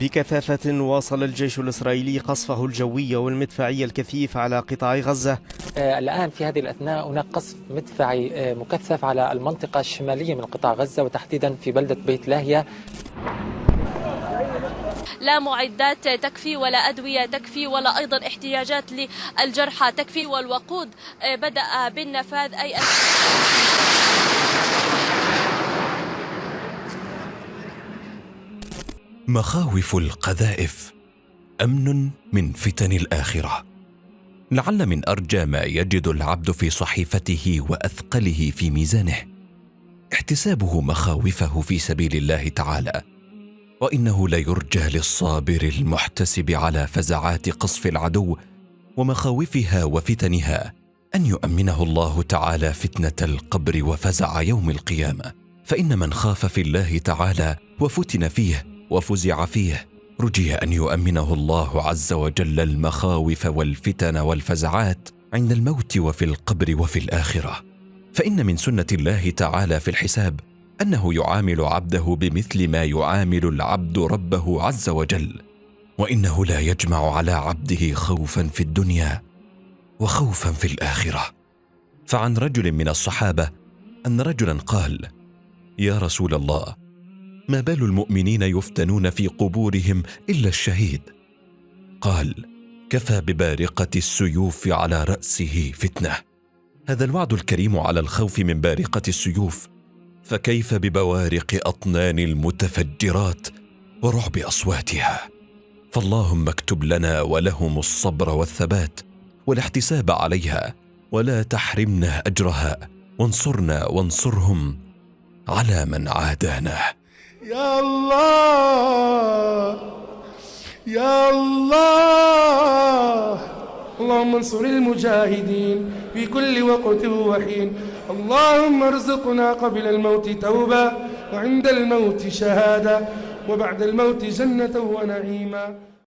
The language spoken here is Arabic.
بكثافة واصل الجيش الإسرائيلي قصفه الجوي والمدفعي الكثيف على قطاع غزة. آه، الآن في هذه الأثناء هناك قصف مدفعي آه، مكثف على المنطقة الشمالية من قطاع غزة وتحديدا في بلدة بيت لاهيا. لا معدات تكفي ولا أدوية تكفي ولا أيضا احتياجات للجرحى تكفي والوقود آه، بدأ بالنفاذ أي مخاوف القذائف. أمن من فتن الآخرة. لعل من أرجى ما يجد العبد في صحيفته وأثقله في ميزانه. احتسابه مخاوفه في سبيل الله تعالى. وإنه ليرجى للصابر المحتسب على فزعات قصف العدو ومخاوفها وفتنها أن يؤمنه الله تعالى فتنة القبر وفزع يوم القيامة. فإن من خاف في الله تعالى وفتن فيه وفزع فيه. رجي أن يؤمنه الله عز وجل المخاوف والفتن والفزعات عند الموت وفي القبر وفي الآخرة. فإن من سنة الله تعالى في الحساب أنه يعامل عبده بمثل ما يعامل العبد ربه عز وجل. وإنه لا يجمع على عبده خوفا في الدنيا وخوفا في الآخرة. فعن رجل من الصحابة أن رجلا قال يا رسول الله ما بال المؤمنين يفتنون في قبورهم إلا الشهيد؟ قال كفى ببارقة السيوف على رأسه فتنة. هذا الوعد الكريم على الخوف من بارقة السيوف. فكيف ببوارق أطنان المتفجرات ورعب أصواتها؟ فاللهم اكتب لنا ولهم الصبر والثبات والاحتساب عليها ولا تحرمنا أجرها. وانصرنا وانصرهم على من عادانا. يا الله يا الله. اللهم انصر المجاهدين في كل وقت وحين. اللهم ارزقنا قبل الموت توبة وعند الموت شهادة وبعد الموت جنة ونعيما.